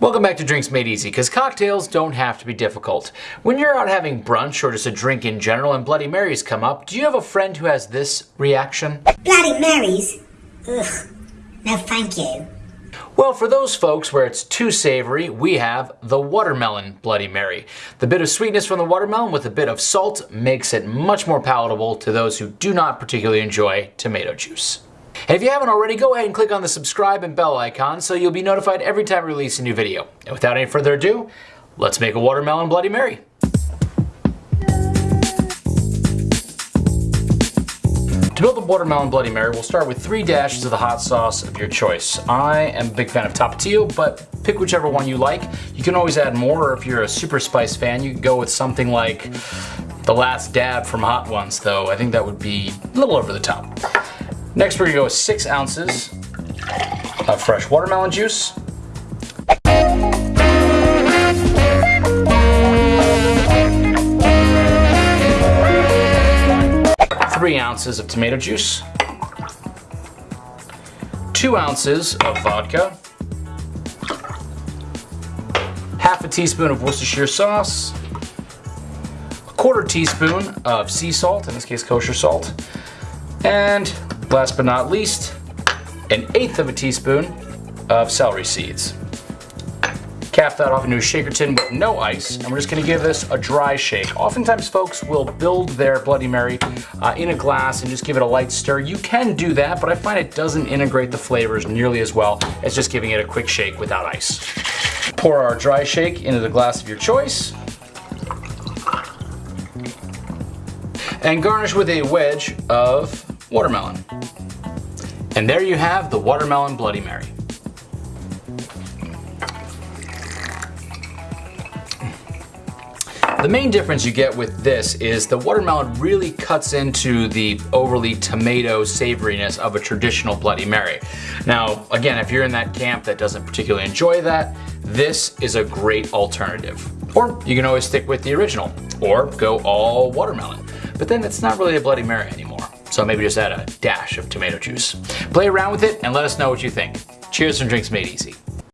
Welcome back to Drinks Made Easy, because cocktails don't have to be difficult. When you're out having brunch or just a drink in general and Bloody Marys come up, do you have a friend who has this reaction? Bloody Marys? Ugh. No thank you. Well, for those folks where it's too savory, we have the watermelon Bloody Mary. The bit of sweetness from the watermelon with a bit of salt makes it much more palatable to those who do not particularly enjoy tomato juice. If you haven't already, go ahead and click on the subscribe and bell icon so you'll be notified every time we release a new video. And without any further ado, let's make a watermelon Bloody Mary. To build a watermelon Bloody Mary, we'll start with three dashes of the hot sauce of your choice. I am a big fan of Tapatio, but pick whichever one you like. You can always add more, or if you're a super spice fan, you can go with something like the last dab from Hot Ones, though I think that would be a little over the top. Next we're gonna go with six ounces of fresh watermelon juice. Three ounces of tomato juice. Two ounces of vodka. Half a teaspoon of Worcestershire sauce. A quarter teaspoon of sea salt, in this case kosher salt. And Last but not least, an eighth of a teaspoon of celery seeds. Cap that off into a shaker tin with no ice, and we're just gonna give this a dry shake. Oftentimes folks will build their Bloody Mary uh, in a glass and just give it a light stir. You can do that, but I find it doesn't integrate the flavors nearly as well as just giving it a quick shake without ice. Pour our dry shake into the glass of your choice. And garnish with a wedge of watermelon. And there you have the watermelon Bloody Mary. The main difference you get with this is the watermelon really cuts into the overly tomato savoriness of a traditional Bloody Mary. Now, again, if you're in that camp that doesn't particularly enjoy that, this is a great alternative. Or you can always stick with the original, or go all watermelon. But then it's not really a Bloody Mary anymore. So maybe just add a dash of tomato juice. Play around with it and let us know what you think. Cheers from Drinks Made Easy.